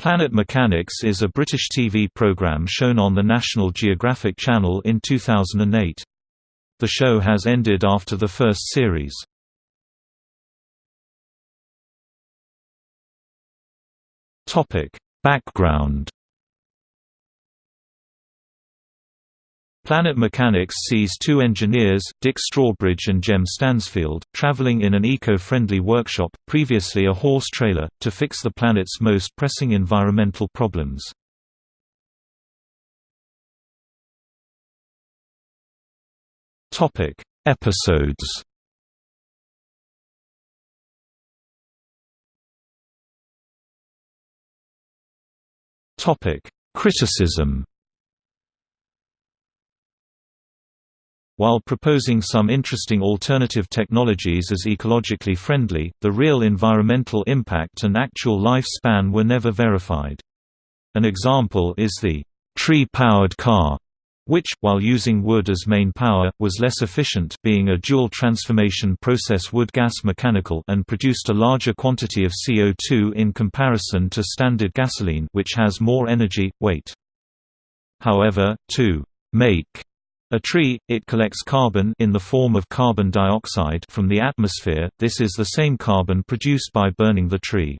Planet Mechanics is a British TV programme shown on the National Geographic Channel in 2008. The show has ended after the first series. Background Planet Mechanics sees two engineers, Dick Strawbridge and Jem Stansfield, traveling in an eco-friendly workshop, previously a horse trailer, to fix the planet's most pressing environmental problems. Topic: Episodes Topic: Criticism While proposing some interesting alternative technologies as ecologically friendly, the real environmental impact and actual lifespan were never verified. An example is the tree-powered car, which, while using wood as main power, was less efficient being a dual transformation process wood-gas mechanical and produced a larger quantity of CO2 in comparison to standard gasoline which has more energy, weight. However, to make a tree, it collects carbon in the form of carbon dioxide from the atmosphere, this is the same carbon produced by burning the tree.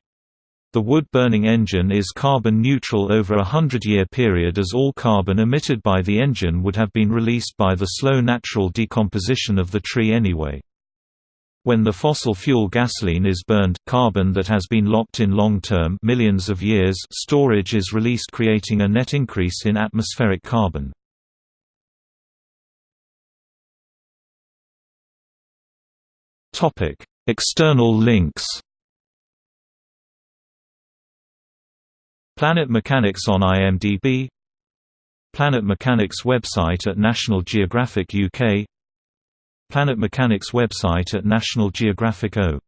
The wood-burning engine is carbon neutral over a hundred-year period as all carbon emitted by the engine would have been released by the slow natural decomposition of the tree anyway. When the fossil fuel gasoline is burned, carbon that has been locked in long-term millions of years storage is released creating a net increase in atmospheric carbon. External links. Planet Mechanics on IMDb Planet Mechanics website at National Geographic UK Planet Mechanics website at National Geographic O